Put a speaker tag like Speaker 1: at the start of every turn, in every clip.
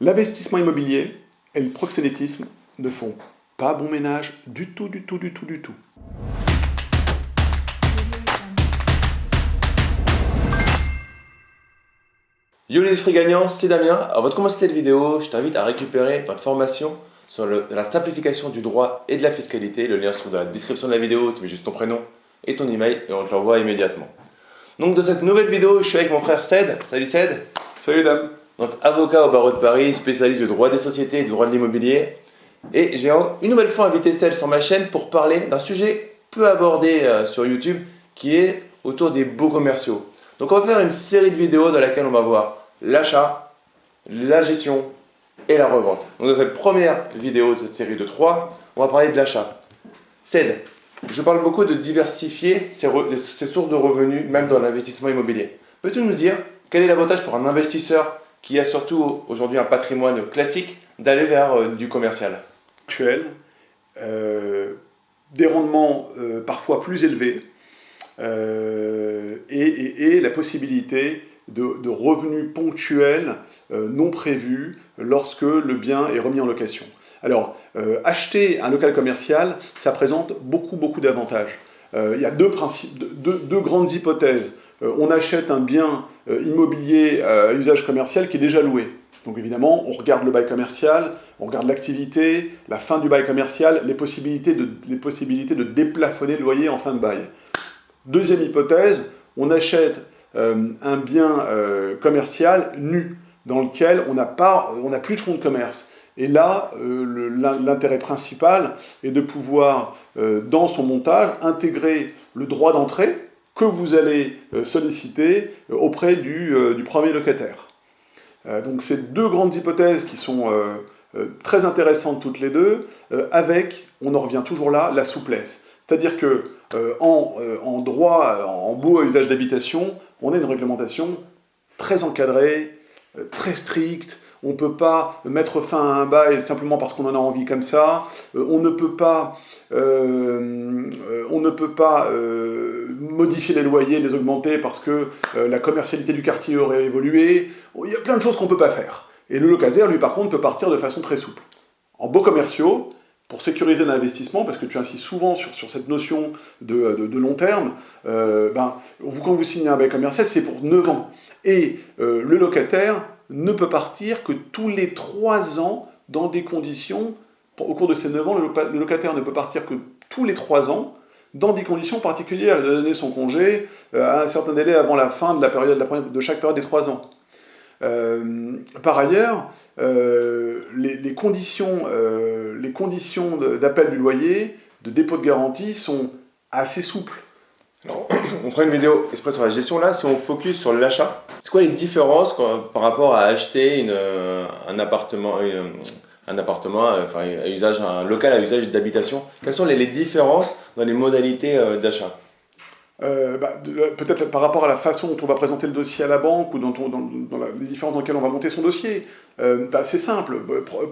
Speaker 1: L'investissement immobilier et le proxénétisme ne font pas bon ménage du tout, du tout, du tout, du tout.
Speaker 2: Yo les esprits gagnants, c'est Damien. Avant de commencer cette vidéo, je t'invite à récupérer notre formation sur la simplification du droit et de la fiscalité. Le lien se trouve dans la description de la vidéo, tu mets juste ton prénom et ton email et on te l'envoie immédiatement. Donc dans cette nouvelle vidéo, je suis avec mon frère Ced. Salut Ced.
Speaker 1: Salut Dame.
Speaker 2: Donc avocat au barreau de Paris, spécialiste du droit des sociétés et du droit de l'immobilier. Et j'ai une nouvelle fois invité Ced sur ma chaîne pour parler d'un sujet peu abordé euh, sur YouTube qui est autour des beaux commerciaux. Donc on va faire une série de vidéos dans laquelle on va voir l'achat, la gestion et la revente. Donc dans cette première vidéo de cette série de 3, on va parler de l'achat. Ced, je parle beaucoup de diversifier ses, sources de revenus, même dans l'investissement immobilier. Peux-tu nous dire quel est l'avantage pour un investisseur qui a surtout aujourd'hui un patrimoine classique d'aller vers euh, du commercial
Speaker 1: Actuel, euh, des rendements euh, parfois plus élevés et, la possibilité de, revenus ponctuels non prévus lorsque le bien est remis en location. Alors, acheter un local commercial, ça présente beaucoup, beaucoup d'avantages. il y a deux, principes, deux grandes hypothèses. On achète un bien immobilier à usage commercial qui est déjà loué. Donc évidemment, on regarde le bail commercial, on regarde l'activité, la fin du bail commercial, les possibilités, de, les possibilités de déplafonner le loyer en fin de bail. Deuxième hypothèse, on achète euh, un bien euh, commercial nu, dans lequel on n'a plus de fonds de commerce. Et là, euh, l'intérêt principal est de pouvoir, dans son montage, intégrer le droit d'entrée que vous allez solliciter auprès du premier locataire. Euh, donc c'est deux grandes hypothèses qui sont euh, euh, très intéressantes toutes les deux, avec, on en revient toujours là, la souplesse. C'est-à-dire que en, droit, en beau à usage d'habitation, on a une réglementation très encadrée, très stricte, on ne peut pas mettre fin à un bail simplement parce qu'on en a envie comme ça, on ne peut pas, on ne peut pas modifier les loyers, les augmenter parce que euh, la commercialité du quartier aurait évolué. Il y a plein de choses qu'on ne peut pas faire. Et le locataire, lui, par contre, peut partir de façon très souple. En beaux commerciaux, pour sécuriser l'investissement, parce que tu insistes souvent sur, sur cette notion de, de, long terme, euh, ben, quand vous signez un bail commercial, c'est pour 9 ans. Et euh, le locataire ne peut partir que tous les 3 ans dans des conditions, au cours de ces 9 ans, le, locataire ne peut partir que tous les 3 ans dans des conditions particulières. Il doit donner son congé euh, à un certain délai avant la fin de, la période, de chaque période des trois ans. Euh, par ailleurs, euh, les conditions d'appel du loyer, de dépôt de garantie sont assez souples.
Speaker 2: On fera une vidéo exprès sur la gestion là, si on focus sur l'achat. C'est quoi les différences par rapport à acheter une, un appartement, euh, usage, un local à usage d'habitation? Quelles sont les, différences dans les modalités euh, d'achat?
Speaker 1: Euh, bah, Peut-être par rapport à la façon dont on va présenter le dossier à la banque ou dans, les différences dans lesquelles on va monter son dossier. Bah, c'est simple.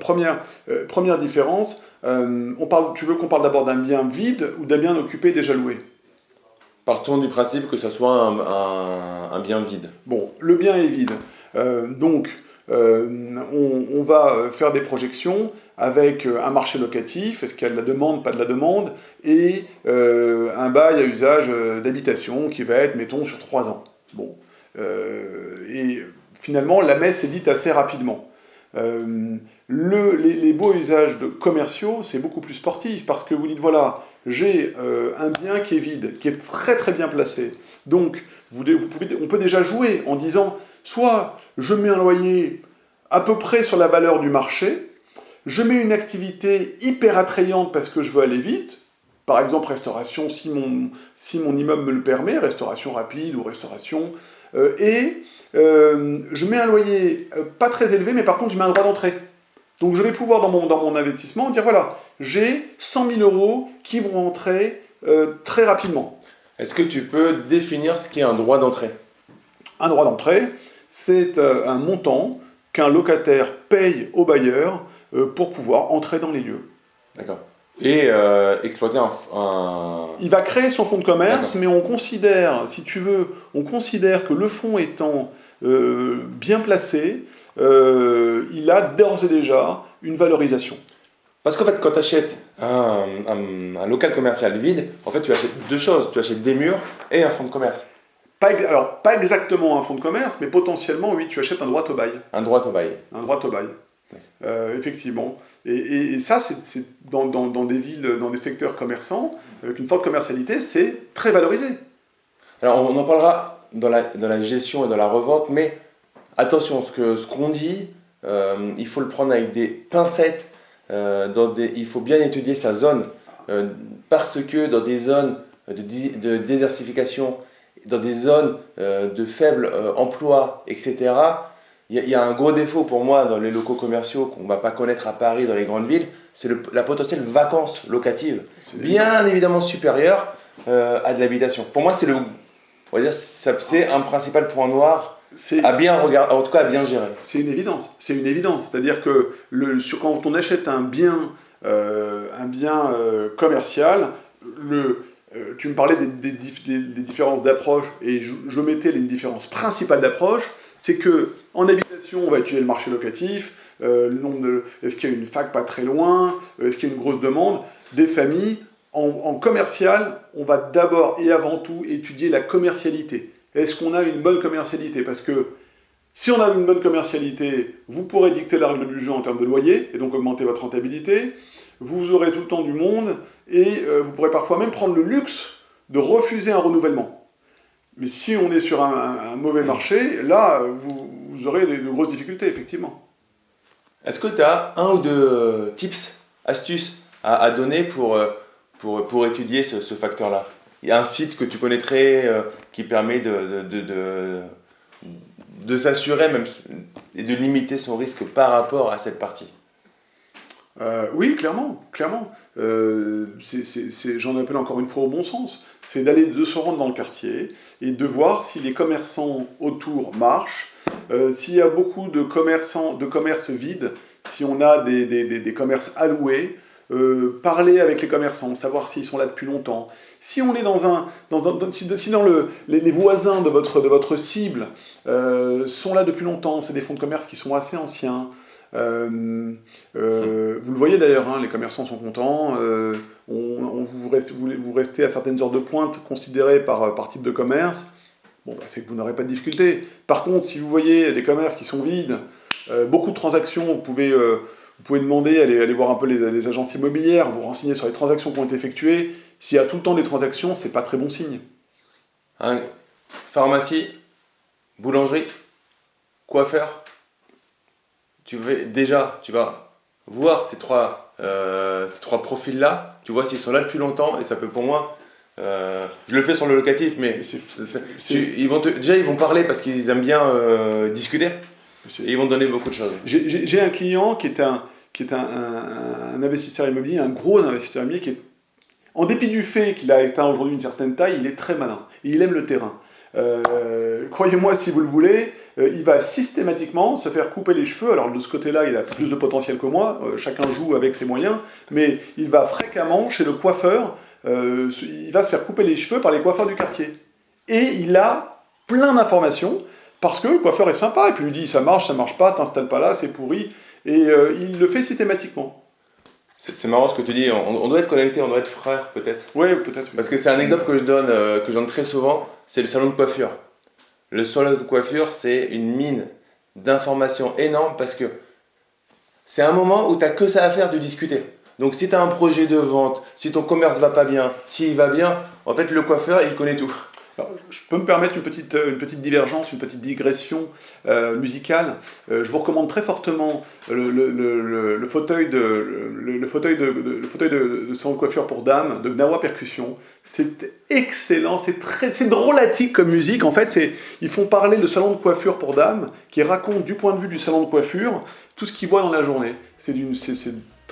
Speaker 1: Première, différence, tu veux qu'on parle d'abord d'un bien vide ou d'un bien occupé déjà loué?
Speaker 2: Partons du principe que ce soit un, bien vide.
Speaker 1: Bon, le bien est vide. donc, euh, on, va euh, faire des projections avec euh, un marché locatif, est-ce qu'il y a de la demande, pas de la demande, et un bail à usage d'habitation qui va être, mettons, sur trois ans. Bon. et finalement, la messe est dite assez rapidement. Les, beaux usages commerciaux, c'est beaucoup plus sportif, parce que vous dites, voilà, j'ai un bien qui est vide, qui est très très bien placé. Donc, on peut déjà jouer en disant, Soit je mets un loyer à peu près sur la valeur du marché, je mets une activité hyper attrayante parce que je veux aller vite, par exemple restauration si mon, si mon immeuble me le permet, restauration rapide ou restauration, euh, et euh, je mets un loyer euh, pas très élevé, mais par contre je mets un droit d'entrée. Donc je vais pouvoir dans mon, dans mon investissement dire voilà, j'ai 100 000 euros qui vont entrer très rapidement.
Speaker 2: Est-ce que tu peux définir ce qu'est un droit d'entrée?
Speaker 1: Un droit d'entrée, c'est euh, un montant qu'un locataire paye au bailleur euh, pour pouvoir entrer dans les lieux.
Speaker 2: D'accord. Et euh, exploiter un,
Speaker 1: Il va créer son fonds de commerce, mais on considère, si tu veux, on considère que le fonds étant bien placé, il a d'ores et déjà une valorisation.
Speaker 2: Parce qu'en fait, quand tu achètes un, un, local commercial vide, en fait, tu achètes deux choses. Tu achètes des murs et un fonds de commerce.
Speaker 1: Pas, alors, pas exactement un fonds de commerce, mais potentiellement, oui, tu achètes un droit au bail.
Speaker 2: Un droit au bail.
Speaker 1: Un droit au bail. Euh, effectivement. Et, ça, c'est dans, des villes, dans des secteurs commerçants, avec une forte commercialité, c'est très valorisé.
Speaker 2: Alors, on en parlera dans la, gestion et dans la revente, mais attention, ce qu'on ce dit, euh, il faut le prendre avec des pincettes. Euh, il faut bien étudier sa zone, parce que dans des zones de désertification, dans des zones de faible emploi, etc., il y, a un gros défaut pour moi dans les locaux commerciaux qu'on ne va pas connaître à Paris, dans les grandes villes, c'est la potentielle vacance locative, bien évidemment supérieure euh, à de l'habitation. Pour moi, c'est le, on va dire, c'est un principal point noir à bien regarder, en tout cas à bien gérer.
Speaker 1: C'est une évidence. C'est une évidence. C'est-à-dire que le, sur, quand on achète un bien, euh, un bien euh, commercial, le, tu me parlais des, des, différences d'approche et je, je mettais une différence principale d'approche c'est que en habitation, on va étudier le marché locatif, euh, est-ce qu'il y a une fac pas très loin, euh, est-ce qu'il y a une grosse demande, des familles. En, commercial, on va d'abord et avant tout étudier la commercialité. Est-ce qu'on a une bonne commercialité? Parce que si on a une bonne commercialité, vous pourrez dicter la règle du jeu en termes de loyer, et donc augmenter votre rentabilité. Vous aurez tout le temps du monde, et euh, vous pourrez parfois même prendre le luxe de refuser un renouvellement. Mais si on est sur un, mauvais marché, là, vous, aurez de, grosses difficultés, effectivement.
Speaker 2: Est-ce que tu as un ou deux euh, tips, astuces à, donner pour, euh, pour, pour, étudier ce, facteur-là? Il y a un site que tu connaîtrais euh, qui permet de, de, de, de s'assurer même et de limiter son risque par rapport à cette partie?
Speaker 1: Euh, oui, clairement, clairement. Euh, J'en appelle encore une fois au bon sens. C'est d'aller de se rendre dans le quartier et de voir si les commerçants autour marchent, euh, s'il y a beaucoup de commerçants, de commerces vides, si on a des, des, commerces alloués, parler avec les commerçants, savoir s'ils sont là depuis longtemps. Si on est dans un, dans un si, dans le, les, les, voisins de votre, de votre cible sont là depuis longtemps, c'est des fonds de commerce qui sont assez anciens. Euh, euh, vous le voyez d'ailleurs, hein, les commerçants sont contents. Euh, vous, restez, à certaines heures de pointe considérées par, type de commerce. Bon, bah, c'est que vous n'aurez pas de difficulté. Par contre, si vous voyez des commerces qui sont vides, beaucoup de transactions, vous pouvez, demander, aller voir un peu les, agences immobilières, vous renseigner sur les transactions qui ont été effectuées. S'il y a tout le temps des transactions, c'est pas très bon signe.
Speaker 2: pharmacie, boulangerie, coiffeur, tu vas déjà, tu vas voir ces trois, euh, ces trois profils-là, tu vois s'ils sont là depuis longtemps, et ça peut pour moi, euh, je le fais sur le locatif, mais ils vont déjà ils vont parler parce qu'ils aiment bien euh, discuter, et ils vont donner beaucoup de choses.
Speaker 1: J'ai un client qui est un, qui est un, un, investisseur immobilier, un gros investisseur immobilier, qui est, en dépit du fait qu'il a atteint aujourd'hui une certaine taille, il est très malin, et il aime le terrain. Euh, croyez-moi si vous le voulez, euh, il va systématiquement se faire couper les cheveux. Alors de ce côté-là, il a plus de potentiel que moi, euh, chacun joue avec ses moyens, mais il va fréquemment chez le coiffeur, il va se faire couper les cheveux par les coiffeurs du quartier. Et il a plein d'informations, parce que le coiffeur est sympa, et puis lui dit ça marche, ça marche pas, t'installes pas là, c'est pourri, et il le fait systématiquement.
Speaker 2: C'est marrant ce que tu dis, on, doit être connecté, on doit être frère peut-être.
Speaker 1: Oui, peut-être.
Speaker 2: Parce que c'est un exemple que je donne, que je donne très souvent, c'est le salon de coiffure. Le salon de coiffure, c'est une mine d'informations énorme parce que c'est un moment où tu n'as que ça à faire de discuter. Donc si tu as un projet de vente, si ton commerce va pas bien, s'il va bien, en fait le coiffeur, il connaît tout
Speaker 1: je peux me permettre une petite, une petite divergence, une petite digression euh, musicale. Euh, je vous recommande très fortement le, fauteuil, de, le, fauteuil, salon de coiffure pour dames de Gnawa Percussion. C'est excellent, c'est très, c'est drôlatique comme musique. En fait, c'est, ils font parler le salon de coiffure pour dames qui raconte du point de vue du salon de coiffure tout ce qu'ils voient dans la journée. C'est,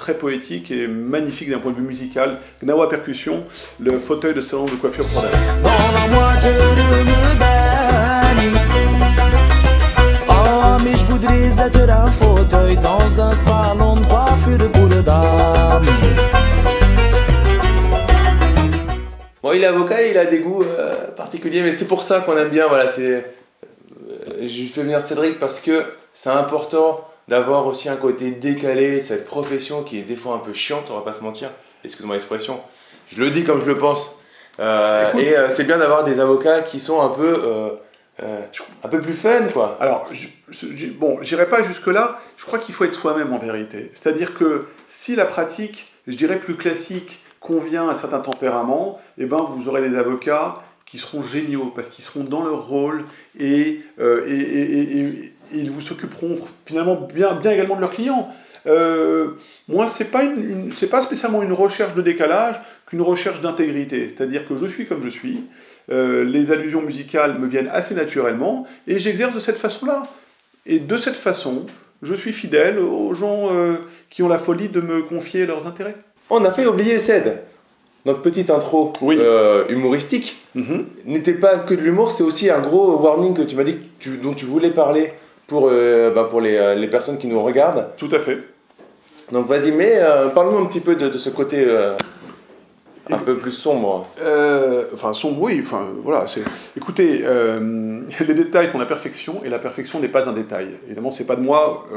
Speaker 1: très poétique et magnifique d'un point de vue musical. Gnawa Percussion, le fauteuil de salon de coiffure pour Oh, je voudrais être un fauteuil dans un salon de coiffure pour dames.
Speaker 2: Bon, il est avocat et il a des goûts euh, particuliers, mais c'est pour ça qu'on aime bien. Voilà, c'est. Euh, je fais venir Cédric parce que c'est important d'avoir aussi un côté décalé, cette profession qui est des fois un peu chiante, on va pas se mentir, excuse-moi l'expression, je le dis comme je le pense. Euh, et euh, c'est bien d'avoir des avocats qui sont un peu, euh, un peu plus fun, quoi.
Speaker 1: Alors, je, je, bon, j'irai pas jusque-là, je crois qu'il faut être soi-même en vérité. C'est-à-dire que si la pratique, je dirais plus classique, convient à certains tempéraments, eh ben, vous aurez des avocats qui seront géniaux, parce qu'ils seront dans leur rôle et, et, et ils vous s'occuperont finalement bien, bien également de leurs clients. Euh, moi, ce n'est pas, une, pas spécialement une recherche de décalage qu'une recherche d'intégrité. C'est-à-dire que je suis comme je suis, euh, les allusions musicales me viennent assez naturellement, et j'exerce de cette façon-là. Et de cette façon, je suis fidèle aux gens euh, qui ont la folie de me confier leurs intérêts.
Speaker 2: On a fait oublier Ced. Notre petite intro humoristique mm-hmm. n'était pas que de l'humour, c'est aussi un gros warning que tu m'as dit dont tu voulais parler pour, euh, bah, pour les, euh, les, personnes qui nous regardent.
Speaker 1: Tout à fait.
Speaker 2: Donc vas-y, mais euh, parle-nous un petit peu de, de ce côté un peu plus sombre.
Speaker 1: enfin, sombre, oui. Enfin, voilà. Écoutez, les détails font la perfection et la perfection n'est pas un détail. Évidemment, c'est pas de moi,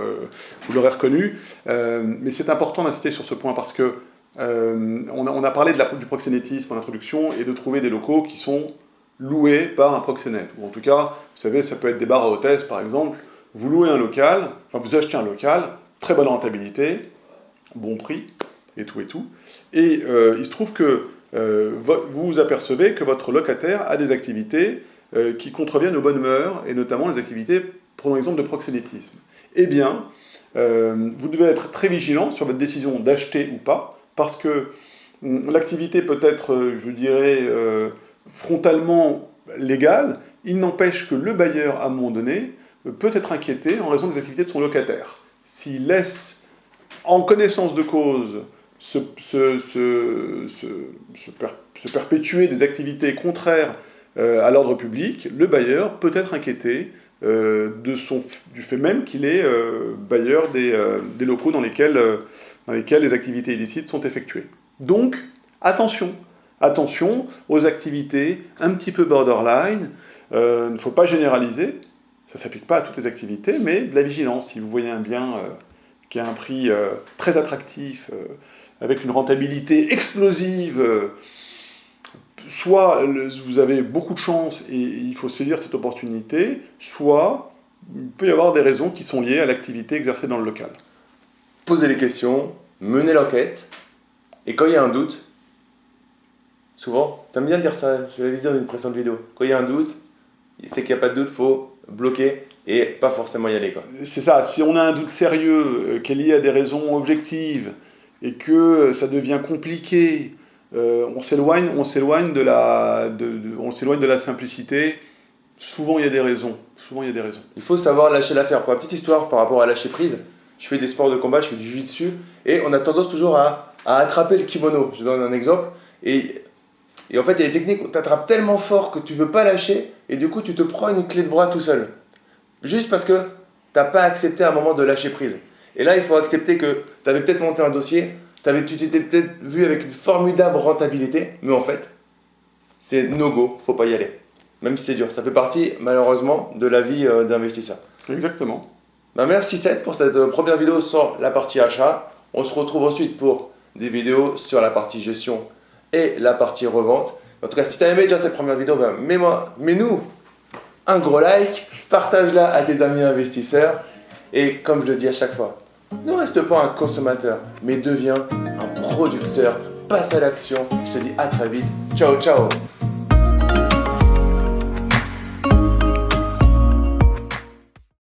Speaker 1: vous l'aurez reconnu, mais c'est important d'insister sur ce point parce que on a, on, a, parlé de la, du proxénétisme en introduction et de trouver des locaux qui sont loués par un proxénète. Ou en tout cas, vous savez, ça peut être des bars à hôtesse, par exemple, vous louez un local, enfin vous achetez un local, très bonne rentabilité, bon prix, et tout et tout. Et euh, il se trouve que euh, vous vous apercevez que votre locataire a des activités euh, qui contreviennent aux bonnes mœurs, et notamment les activités, prenons l'exemple de proxénétisme. Eh bien, vous devez être très vigilant sur votre décision d'acheter ou pas, parce que hum, l'activité peut être, je dirais, frontalement légale, il n'empêche que le bailleur, à un moment donné, peut être inquiété en raison des activités de son locataire. S'il laisse en connaissance de cause se, perpétuer des activités contraires euh, à l'ordre public, le bailleur peut être inquiété euh, de son, du fait même qu'il est euh, bailleur des, des, locaux dans lesquels, dans lesquels les activités illicites sont effectuées. Donc, attention, attention aux activités un petit peu borderline, il ne faut pas généraliser, ça ne s'applique pas à toutes les activités, mais de la vigilance. Si vous voyez un bien euh, qui a un prix euh, très attractif, euh, avec une rentabilité explosive, soit vous avez beaucoup de chance et il faut saisir cette opportunité, soit il peut y avoir des raisons qui sont liées à l'activité exercée dans le local.
Speaker 2: Posez les questions, menez l'enquête, et quand il y a un doute, souvent, tu aimes bien dire ça, je l'avais dit dans une précédente vidéo, quand il y a un doute, c'est qu'il n'y a pas de doute, faut bloquer et pas forcément y aller.
Speaker 1: C'est ça, si on a un doute sérieux euh, qui est lié à des raisons objectives et que ça devient compliqué, euh, on s'éloigne on s'éloigne de la de, on s'éloigne de la simplicité. Souvent il y a des raisons. Souvent il y a des raisons.
Speaker 2: Il faut savoir lâcher l'affaire. Pour la petite histoire par rapport à lâcher prise, je fais des sports de combat, je fais du jiu-jitsu et on a tendance toujours à, à attraper le kimono. Je donne un exemple et et en fait, il y a des techniques où tu attrapes tellement fort que tu veux pas lâcher, et du coup, tu te prends une clé de bras tout seul. Juste parce que tu n'as pas accepté à un moment de lâcher prise. Et là, il faut accepter que tu avais peut-être monté un dossier, avais, tu t'étais peut-être vu avec une formidable rentabilité, mais en fait, c'est no-go, faut pas y aller. Même si c'est dur. Ça fait partie, malheureusement, de la vie euh, d'investisseur.
Speaker 1: Exactement.
Speaker 2: Bah, merci Seth pour cette euh, première vidéo sur la partie achat. On se retrouve ensuite pour des vidéos sur la partie gestion et la partie revente. En tout cas, si tu as aimé déjà cette première vidéo, ben, mets-moi, mets-nous un gros like, partage-la à tes amis investisseurs et comme je le dis à chaque fois, ne reste pas un consommateur, mais deviens un producteur. Passe à l'action. Je te dis à très vite. Ciao, ciao